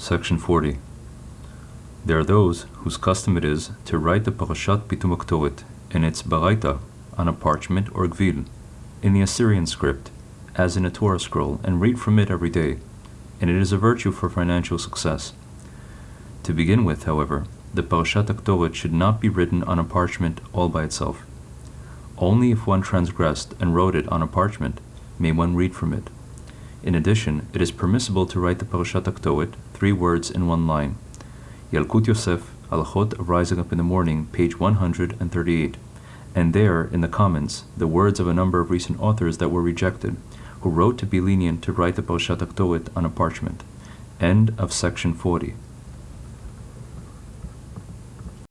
Section 40. There are those whose custom it is to write the Parashat Pitum HaKetoret in its Baraita on a parchment or gvil, in the Assyrian script, as in a Torah scroll, and read from it every day, and it is a virtue for financial success. To begin with, however, the Parashat HaKetoret should not be written on a parchment all by itself. Only if one transgressed and wrote it on a parchment may one read from it. In addition, it is permissible to write the Parashat HaKetoret, three words in one line. Yalkut Yosef, Halachot of Rising Up in the Morning, page 138, and there, in the comments, the words of a number of recent authors that were rejected, who wrote to be lenient to write the Parashat HaKetoret on a parchment. End of section 40.